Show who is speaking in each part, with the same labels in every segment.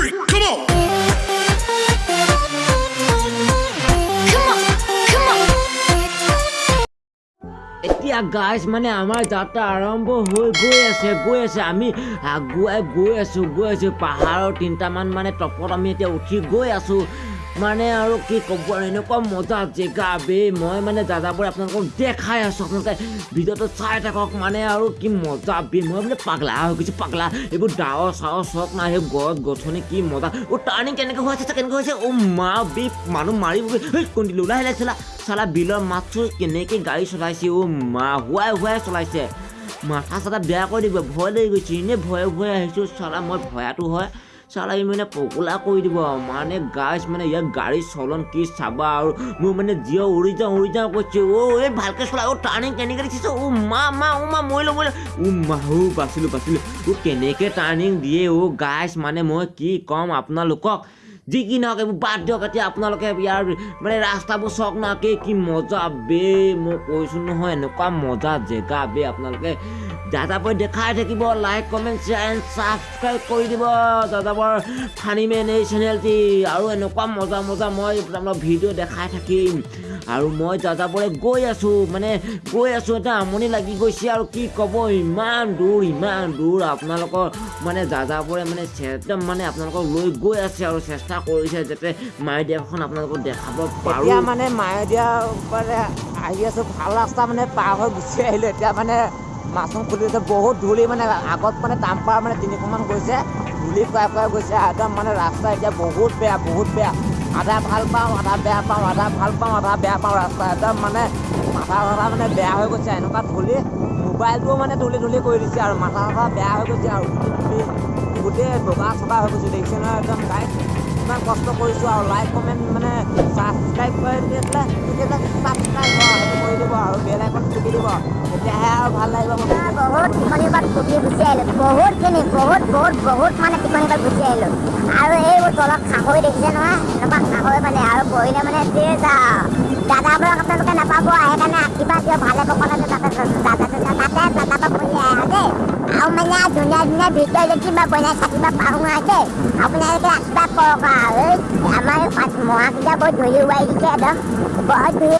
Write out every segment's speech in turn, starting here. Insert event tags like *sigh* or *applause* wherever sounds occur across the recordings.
Speaker 1: three, come on.
Speaker 2: এতিয়া guys মানে আমাৰ যাত্ৰা আৰম্ভ হৈ গৈ আছে গৈ আছে। আমি আগুৱাই গৈ আছোঁ গৈ আছোঁ। পাহাৰৰ তিনিটামান মানে টপত আমি এতিয়া উঠি গৈ আছোঁ। মানে আৰু কি ক'ব আৰু এনেকুৱা মজা জেগা বে মই মানে দাদাবোৰ আপোনালোকক দেখাই আছোঁ আপোনালোকে। ভিডিঅ'টো চাই থাকক মানে আৰু কি মজা বে মই মানে পাগলা হৈ গৈছোঁ পাগলা। এইবোৰ ডাৱৰ চাৱৰ চক নাই সেই গছ গছনি কি মজা। অ' টাৰ্ণিং কেনেকৈ হৈ আছে কেনেকৈ হৈছে? অ' মা বে মানুহ মাৰিব কোন দিলোঁ ওলাই ওলাই চলা চালা বিলৰ মাছটো কেনেকৈ গাড়ী চলাইছে অ' মা। হুৱাই হুৱাই চলাইছে। মাথা চাথা বেয়া কৰি দিব ভয় লাগি গৈছে। এনেই ভয়ে ভয়ে আহিছোঁ চালা মই ভয়াটো হয়। চালা ই মানে পগলা কৰি দিব। মানে গাছ মানে ইয়াৰ গাড়ী চলন কি চাবা আৰু। মোৰ মানে জিঅ' উৰি যাওঁ উৰি যাওঁ কৈছে। অ' এই ভালকৈ চলা অ' টাৰ্ণিং কেনেকৈ দিছে অ' মা মা অ' মা মৰিলোঁ মৰিলোঁ। অ' মা অ' বাচিলোঁ বাচিলোঁ। অ' কেনেকৈ টাৰ্ণিং দিয়ে অ' গাছ মানে মই কি ক'ম আপোনালোকক? যি কি নহওক এইবোৰ বাদ দিয়ক এতিয়া আপোনালোকে ইয়াৰ মানে ৰাস্তাবোৰ চাওক না কি কি মজা বে মই কৈছোঁ নহয় এনেকুৱা মজা জেগা বে আপোনালোকে দাদাবোৰ দেখাই থাকিব like comment share and subscribe কৰি দিব দাদাবৰ ফানি মেন এই চেনেলটি আৰু এনেকুৱা মজা মজা মই আপোনালোকক ভিডিঅ' দেখাই থাকিম। আৰু মই দাদাবোৰে গৈ আছোঁ মানে গৈ আছোঁ এটা আমনি লাগি গৈছে আৰু কি ক'ব ইমান দূৰ ইমান দূৰ আপোনালোকৰ মানে দাদাবোৰে মানে একদম মানে আপোনালোকক লৈ গৈ আছে আৰু চেষ্টা কৰিছে যাতে মায়'দিয়াখন আপোনালোকক দেখাব পাৰোঁ।
Speaker 3: এতিয়া মানে মায়'দিয়া মানে আহি আছোঁ ভাল ৰাস্তা মানে পাৰ হৈ গুচি আহিলোঁ। এতিয়া মানে মাছখন খুলি আছে বহুত ধূলি মানে আগত মানে টাম্পাৰ মানে তিনিশমান গৈছে ধূলি খুৱাই খুৱাই গৈছে একদম মানে ৰাস্তা এতিয়া বহুত বেয়া বহুত বেয়া। আধা ভাল পাওঁ আধা বেয়া পাওঁ আধা ভাল পাওঁ আধা বেয়া পাওঁ ৰাস্তা। একদম মানে মাথা চাথা মানে বেয়া হৈ গৈছে এনেকুৱা ধূলি। মোবাইলটোও মানে ধূলি ধূলি কৰি দিছে আৰু মাথা চাথা বেয়া হৈ গৈছে আৰু। গোটেই বগা চগা হৈ গৈছে দেখিছে নহয় একদম গাই ইমান কষ্ট কৰিছোঁ আৰু লাইক কমেণ্ট মানে ছাবস্ক্ৰাইব কৰি দিছিলে তেতিয়াহ'লে ছাবস্ক্ৰাইব সেইটো কৰি দিব আৰু বেল আইকন টিপি দিব তেতিয়াহে আৰু ভাল লাগিব।
Speaker 4: বহুত টিকনিৰ পৰা ফুটি গুচি আহিলোঁ বহুতখিনি বহুত বহুত বহুত মানে টিকনিৰ পৰা গুচি আহিলোঁ আৰু এইবোৰ তলত খাহৈ দেখিছে নহয় এনেকুৱা খাহৈ মানে আৰু বহিলে মানে দাদাবোৰক আপোনালোকে নাপাব সেইকাৰণে আশীৰ্বাদ দিয়ক ভালে কৌশলে তাতে তাতে দাদা বহি আহে দেই ভিডিঅ' যদি কিবা বনাই থাকিব পাৰোঁ আৰু দেই আপোনালোকে আশীৰ্বাদ কৰক আৰু এই আমাৰ মহাকেইটা বহুত ধূলি উৰাই দিছে একদম বহুত ধূলি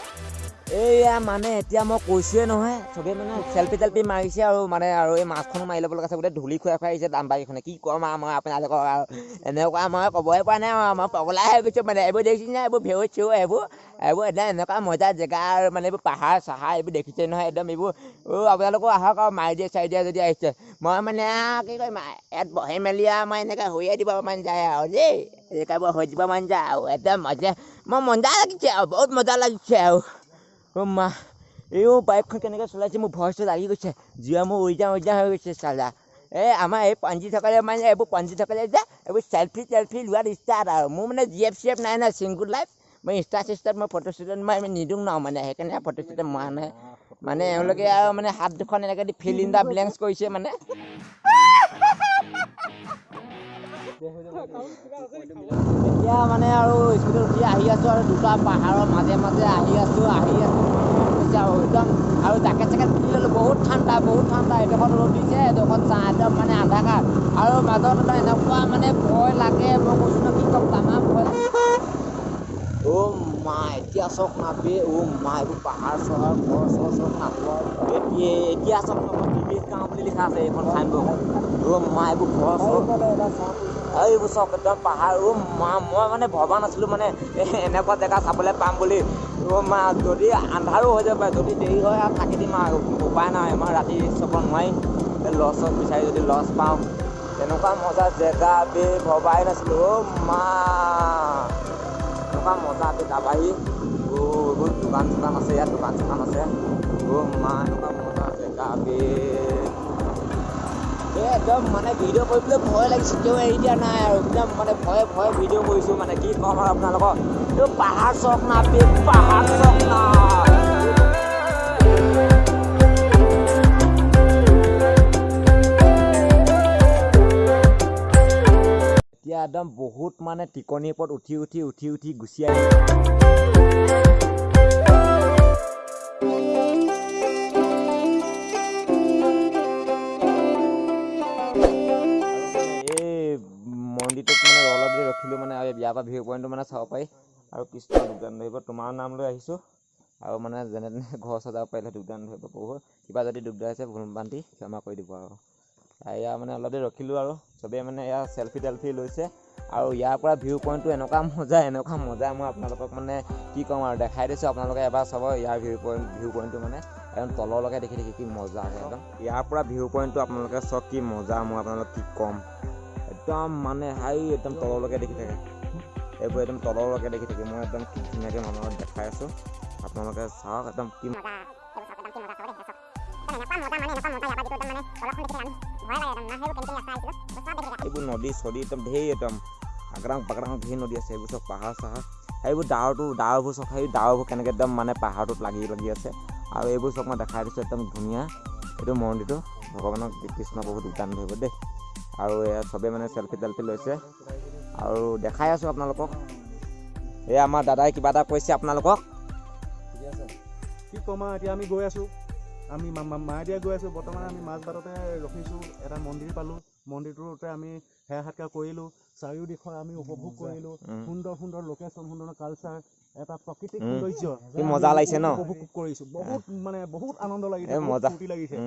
Speaker 3: এইয়া মানে এতিয়া মই কৈছোৱে নহয় চবেই মানে চেল্ফি টেল্ফি মাৰিছে আৰু মানে আৰু এই মাছখনো মাৰি ল'ব লগা আছে গোটেই ধূলি খুৱাই খুৱাই আহিছে দামবাৰীখনে কি ক'ম আৰু মই আপোনালোকক আৰু। এনেকুৱা মই ক'বই পৰা নাই আৰু মই পগলাই হৈ মানে এইবোৰ দেখিছে নাই? এইবোৰ ভেউ চেউ এইবোৰ এইবোৰ একদম এনেকুৱা মজা জেগা আৰু মানে এইবোৰ পাহাৰ চাহাৰ এইবোৰ দেখিছে নহয় একদম এইবোৰ অ' আপোনালোকো আহক আৰু মাৰি দিয়ে দিয়ে যদি আহিছে মই মানে আৰু কি আৰু ইয়াত বহি মেলি আৰু মই এনেকৈ হৈয়ে দিব মন যায় আৰু দেই এনেকৈ হৈ দিব মন যায় আৰু একদম মজা মই মজা লাগিছে আৰু বহুত মজা লাগিছে আৰু মা এইও বাইকখন কেনেকৈ চলাইছে মোৰ ভইচটো লাগি গৈছে জীয়া মোৰ উৰি যাওঁ হৈ গৈছে চালা এই আমাৰ এই পঞ্জিতসকলে মানে এইবোৰ পঞ্জিতসকলে যে এইবোৰ চেল্ফি টেল্ফি লোৱাত ষ্টাৰ্ট আৰু মোৰ মানে জি এফ চি এফ নাই নাই ছিংগুল লাইফ মই ইনষ্টা চিষ্টাত মই ফটো মই নিদিওঁ ন মানে সেইকাৰণে ফটো চটো মৰা নাই মানে এওঁলোকে আৰু মানে হাত দুখন এনেকৈ দি ফিল ইন দ্য ব্লেংকছ কৰিছে মানে এতিয়া মানে আৰু স্কুলত উঠি আহি আছোঁ আৰু দুটা পাহাৰৰ মাজে মাজে আহি আছোঁ আহি আছোঁ আৰু একদম আৰু জেকেট চেকেট পিন্ধি ল'লোঁ বহুত ঠাণ্ডা বহুত ঠাণ্ডা এডোখৰত ৰ'দ দিছে এডোখৰত চাহ একদম মানে আন্ধাৰ আৰু মাজত এনেকুৱা মানে ভয় লাগে মই কৈছোঁ ন কি ক'ম তামাম ভয় অ' মা এতিয়া চাওক না বে অ' মা এইবোৰ পাহাৰ চহাৰ ঘৰ চৰ চব না এতিয়া চাওক না মই টিভিত গাঁও বুলি লিখা আছে এইখন চাইনবোৰ্ড অ' মা এইবোৰ ঘৰ চৰ এইবোৰ চাওক একদম পাহাৰ অ' মা মই মানে ভবা নাছিলোঁ মানে এনেকুৱা জেগা চাবলৈ পাম বুলি অ' মা যদি আন্ধাৰো হৈ যাব পাৰে যদি দেৰি হয় আৰু থাকি দিম আৰু উপায় নাই মই ৰাতি চাব নোৱাৰিম লছ চছ বিচাৰি যদি লছ পাওঁ তেনেকুৱা মজা জেগা বে ভবাই নাছিলোঁ অ' মা এনেকুৱা মজা বে দাবাহী অ' এইবোৰ দোকান চোকান আছে ইয়াত দোকান চোকান আছে এনেকুৱা মজা জেগা বে এই একদম মানে ভিডিঅ' কৰিবলৈ ভয় লাগিছে কিয় এৰি দিয়া নাই আৰু একদম মানে ভয়ে ভয়ে ভিডিঅ' কৰিছোঁ মানে কি ক'ম আৰু আপোনালোকক এইটো পাহাৰ চক না পাহাৰ একদম বহুত মানে টিকনিৰ ওপৰত উঠি উঠি উঠি উঠি গুচি আহি এই নদীটোত মানে অলপ দেৰি ৰখিলোঁ মানে আৰু ইয়াৰ পৰা ভিউ পইণ্টটো মানে চাব পাৰি। আৰু কৃষ্ণ যোগদান ধৰিব তোমাৰ নাম লৈ আহিছোঁ। আৰু মানে যেনে তেনে ঘৰ সজাব পাৰিলে যোগদান ধৰিব বহুত কিবা যদি দিগদাৰ হৈছে ভুল বান্ধি ক্ষমা কৰি দিব আৰু। এয়া মানে অলপ দেৰি ৰখিলোঁ আৰু চবেই মানে এয়া চেলফি টেলফি লৈছে। আৰু ইয়াৰ পৰা ভিউ পইণ্টটো এনেকুৱা মজা এনেকুৱা মজা মই আপোনালোকক মানে কি ক'ম আৰু দেখাই দিছোঁ আপোনালোকে এবাৰ চাব ইয়াৰ ভিউ পইণ্ট ভিউ পইণ্টটো মানে। একদম তললৈকে দেখি দেখি কি মজা আহে একদম। ইয়াৰ পৰা ভিউ পইণ্টটো আপোনালোকে চাওক কি মজা মই আপোনালোকক কি ক'ম। একদম মানে হাই একদম তললৈকে দেখি থাকে। এইবোৰ একদম তললৈকে দেখি থাকে। মই একদম কি ধুনীয়াকৈ মানুহক দেখাই আছোঁ। আপোনালোকে চাওক একদম কি এইবোৰ নদী চদী একদম ঢেৰ একদম আগ্ৰাং বাগৰাং ঢেৰ নদী আছে এইবোৰ চব পাহাৰ চাহাৰ। সেইবোৰ ডাৱৰটো ডাৱৰবোৰ চব সেই ডাৱৰবোৰ কেনেকৈ একদম মানে পাহাৰটোত লাগি লাগি আছে। আৰু এইবোৰ চব মই দেখাই দিছোঁ একদম ধুনীয়া। এইটো মন্দিৰটো ভগৱানক কৃষ্ণ বহুত যোগদান ধৰিব দেই। আৰু এয়া চবেই মানে চেলফি টেলফি লৈছে। আৰু দেখাই আছোঁ আপোনালোকক। এই আমাৰ দাদাই কিবা এটা কৈছে আপোনালোকক।
Speaker 1: ঠিকে আছে। কি ক'ম আৰু এতিয়া আমি গৈ আছোঁ। আমি মায়েদিয়া গৈ আছোঁ। বৰ্তমান আমি মাজবাটতে ৰখিছোঁ এটা মন্দিৰ পালোঁ। মন্দিৰটোতে আমি সেৱা সৎকাৰ কৰিলোঁ। চাৰিওদিশৰ আমি উপভোগ কৰিলোঁ। সুন্দৰ সুন্দৰ লোকেশ্যন সুন্দৰ কালচাৰ এটা প্ৰাকৃতিক। সৌন্দৰ্য
Speaker 3: কি মজা লাগিছে ন?
Speaker 1: উপভোগ কৰিছোঁ। বহুত মানে বহুত আনন্দ লাগিছে
Speaker 3: মজা।
Speaker 1: ফূৰ্তি লাগিছে।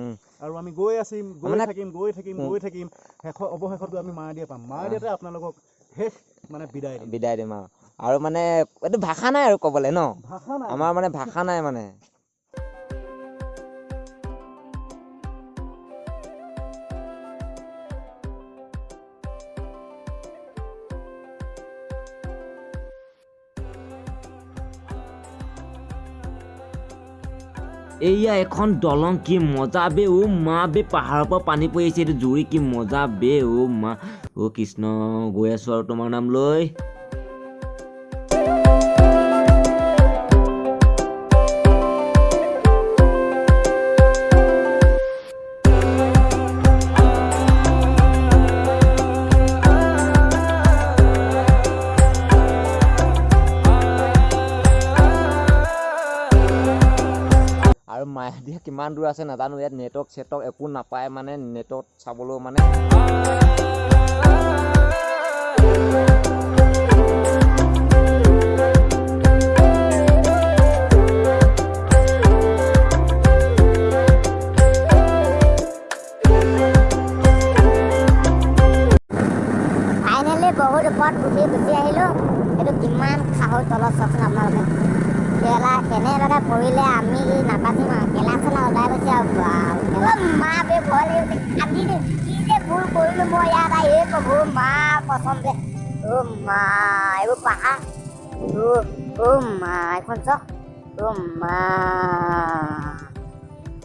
Speaker 1: আৰু আমি গৈ আছিম গৈ থাকিম গৈ থাকিম। গৈ থাকিম। শেষৰ অৱশেষত আমি মায়েদিয়া পাম। মায়েদিয়াতে আপোনালোকক শেষ মানে বিদায় দিম।
Speaker 3: বিদায় দিম আৰু। আৰু মানে এইটো ভাষা নাই আৰু ক'বলৈ ন?
Speaker 1: ভাষা নাই।
Speaker 3: আমাৰ মানে ভাষা নাই মানে।
Speaker 2: এয়া এখন দলং কি মজা বে অ' মা বে পাহাৰৰ পৰা পানী পৰি আহিছে এইটো জুৰি কি মজা বে অ' মা। অ' কৃষ্ণ গৈ আছোঁ আৰু তোমাৰ নাম লৈ
Speaker 3: আৰু মায়াদিয়া *laughs* কিমান দূৰ আছে নাজানো ইয়াত নেটৱৰ্ক চেটৱৰ্ক একো নাপায় মানে নেটত চাবলৈও মানে।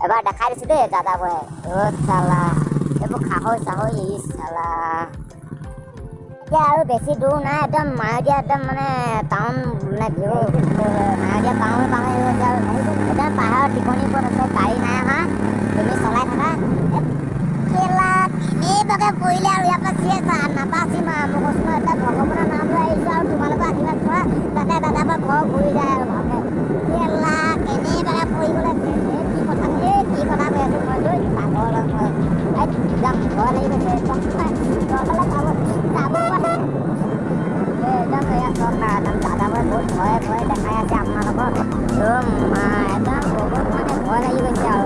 Speaker 4: এবাৰ দেখাই দিছোঁ দেই দাদাবোৰে অ' চালা এইবোৰ খাহৈ চাহৈ ই চালা এতিয়া আৰু বেছি দূৰ নাই একদম মায়'দিয়া একদম মানে পাওঁ পাওঁ পাহাৰৰ আছে গাড়ী নাই অহা তুমি চলাই থাকা এ, কেলা কেনেবাকে পৰিলে আৰু ইয়াৰ পৰা আৰু মই কৈছোঁ নহয় এতিয়া ভগৱানৰ নাম লৈ আহিছোঁ আৰু তোমালোকৰ আশীৰ্বাদ যাতে দাদা পৰা ঘৰ ঘূৰি যায় আৰু ভালকে কেলা কেনেবাকে পৰি গ'লে এই কি কথা এই কি কথা কৈ আছোঁ মই লৈ পাগল একদম ভয় লাগি গৈছে না একদম দাদাবোৰে বহুত ভয়ে ভয়ে দেখাই আছে মা একদম মানে ভয় লাগি গৈছে আৰু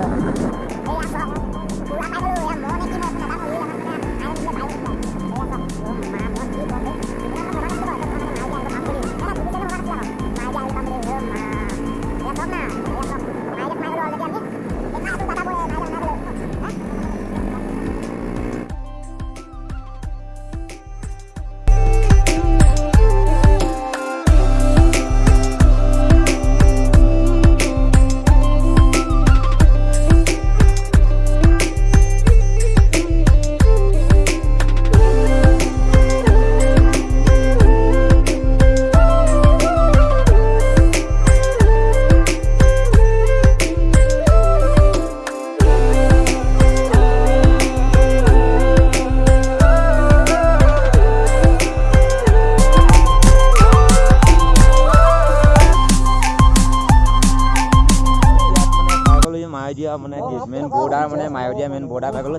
Speaker 4: মানে কি
Speaker 3: মেইন বৰ্ডাৰ মানে মায়'দিয়া মেইন বৰ্ডাৰ পাই গ'লো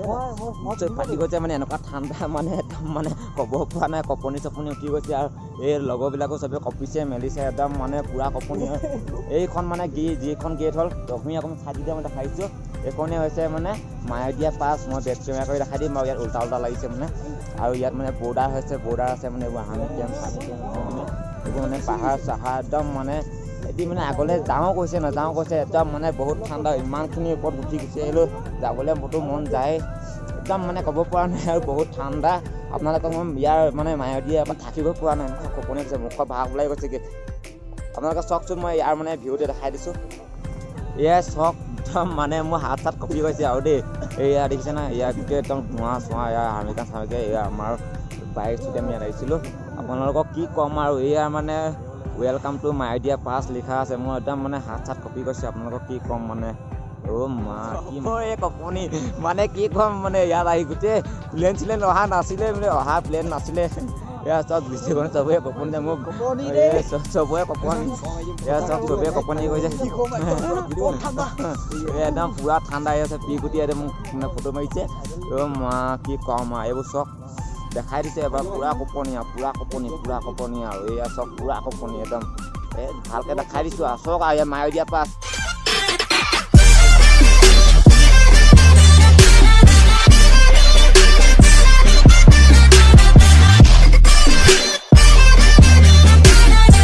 Speaker 3: ফাটি গৈছে মানে এনেকুৱা ঠাণ্ডা মানে একদম মানে ক'ব পৰা নাই কপনি চপনি উঠি গৈছে আৰু এই লগৰবিলাকো চবে কঁপিছে মেলিছে একদম মানে পূৰা কপনি হয়। এইখন মানে গি যিখন গেট হ'ল তুমি অকণমান চাই দিয়া মই দেখাইছোঁ এইখনেই হৈছে মানে মায়'দিয়া পাছ মই বেক কেমেৰা কৰি দেখাই দিম আৰু ইয়াত উল্টা উল্টা লাগিছে মানে। আৰু ইয়াত মানে বৰ্ডাৰ হৈছে বৰ্ডাৰ আছে মানে এইবোৰ কেম্প কেম্প মানে এইবোৰ মানে পাহাৰ চাহাৰ একদম মানে এটি মানে আগলৈ যাওঁ কৈছে নাযাওঁ কৈছে একদম মানে বহুত ঠাণ্ডা ইমানখিনি ওপৰত উঠি গুচি আহিলোঁ যাবলৈ মোৰতো মন যায়। একদম মানে ক'ব পৰা নাই আৰু বহুত ঠাণ্ডা। আপোনালোকক মই ইয়াৰ মানে মায়'দিয়া এবাৰ থাকিব পৰা নাই এনেকুৱা কপনি হৈছে মুখৰ ভাগ ওলাই গৈছেগৈ আপোনালোকে চাওকচোন মই ইয়াৰ মানে ভিউটো দেখাই দিছোঁ। এয়াই চাওক একদম মানে মোৰ হাত চাত কঁপি গৈছে আৰু দেই। এয়া দেখিছে না ইয়াৰ গোটেই একদম ধোঁৱা চোৱা এয়া আমেৰিকান চামেৰিকা এয়া আমাৰ বাইক চুটি আমি ইয়াত আহিছিলোঁ। আপোনালোকক কি ক'ম আৰু এয়া মানে ৱেলকাম টু মাইডিয়া পাছ লিখা আছে। মোৰ একদম মানে হাত চাত কঁপি গৈছে। আপোনালোকক কি ক'ম মানে? অ' মা কি এই কপনি। মানে কি ক'ম মানে ইয়াত আহি গোটেই প্লেন চিলেন অহা নাছিলে মানে অহা প্লেন নাছিলে। এয়া চব দৃষ্টিকোণ চবৰে কপনি যে মোক চবৰে কপনি। এয়া চব চবেই কপনি গৈছে। এই একদম পূৰা ঠাণ্ডা হৈ আছে। পিগুটি একদম মোক মানে ফটো মাৰিছে। অ' মা কি ক'ম আৰু এইবোৰ চব দেখাই দিছে এবাৰ পূৰা কপনি আৰু পূৰা কপনি পূৰা কপনি আৰু এয়া চব পূৰা কপনি একদম। এই ভালকৈ দেখাই দিছোঁ। আৰু চক আৰু ইয়াত মাৰি দিয়া পাছ